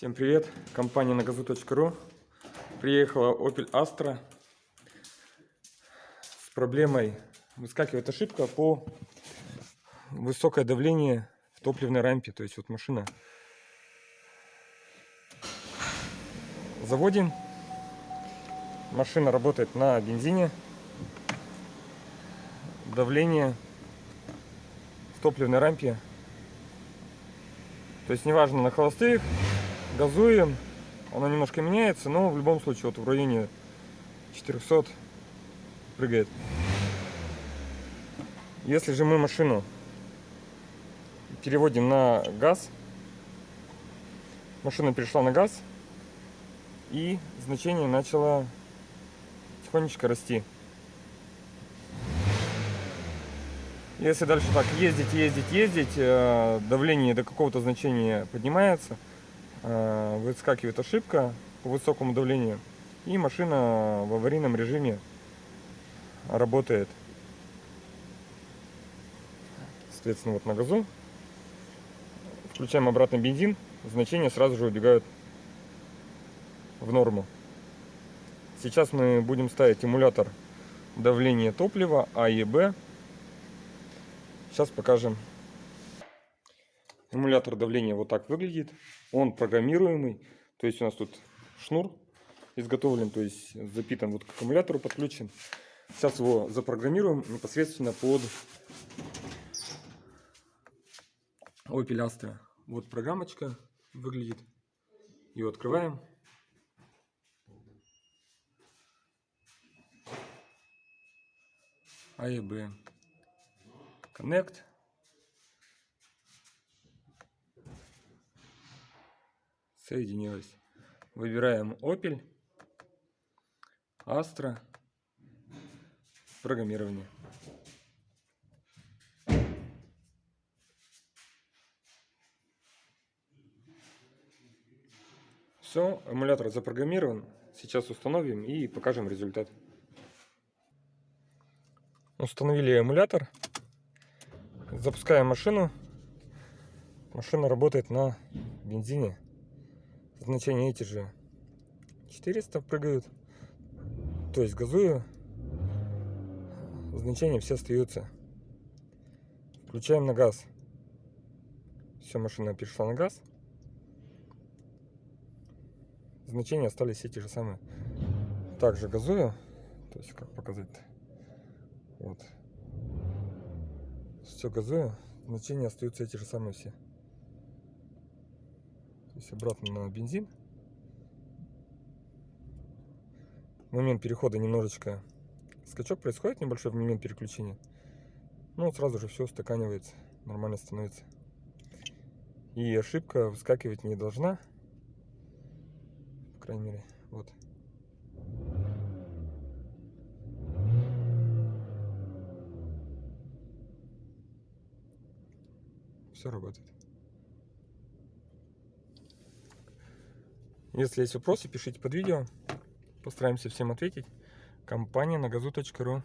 Всем привет! Компания на газу.ру Приехала Opel Astra с проблемой выскакивает ошибка по высокое давление в топливной рампе. То есть вот машина заводим. Машина работает на бензине. Давление в топливной рампе. То есть неважно на холостых газуем, она немножко меняется, но в любом случае вот в районе 400 прыгает. Если же мы машину переводим на газ, машина перешла на газ, и значение начало тихонечко расти. Если дальше так ездить, ездить, ездить, э, давление до какого-то значения поднимается – выскакивает ошибка по высокому давлению, и машина в аварийном режиме работает. Соответственно, вот на газу. Включаем обратно бензин, значения сразу же убегают в норму. Сейчас мы будем ставить эмулятор давления топлива А и Б. Сейчас покажем Эмулятор давления вот так выглядит. Он программируемый. То есть у нас тут шнур изготовлен, то есть запитан вот к аккумулятору подключен. Сейчас его запрограммируем непосредственно под Opel Astra. Вот программочка выглядит. Ее открываем. А и Б. Connect. Соединилась. Выбираем Opel, Astra, программирование. Все, эмулятор запрограммирован. Сейчас установим и покажем результат. Установили эмулятор. Запускаем машину. Машина работает на бензине значения эти же 400 прыгают. То есть газую, значения все остаются. Включаем на газ. Все, машина перешла на газ. Значения остались те же самые. Также газую. То есть, как показать? Вот. Все газую. Значения остаются эти же самые все есть обратно на бензин. В момент перехода немножечко скачок происходит небольшой в момент переключения. Ну, сразу же все устаканивается, нормально становится. И ошибка выскакивать не должна. По крайней мере, вот. Все работает. Если есть вопросы, пишите под видео. Постараемся всем ответить. Компания на газу.ру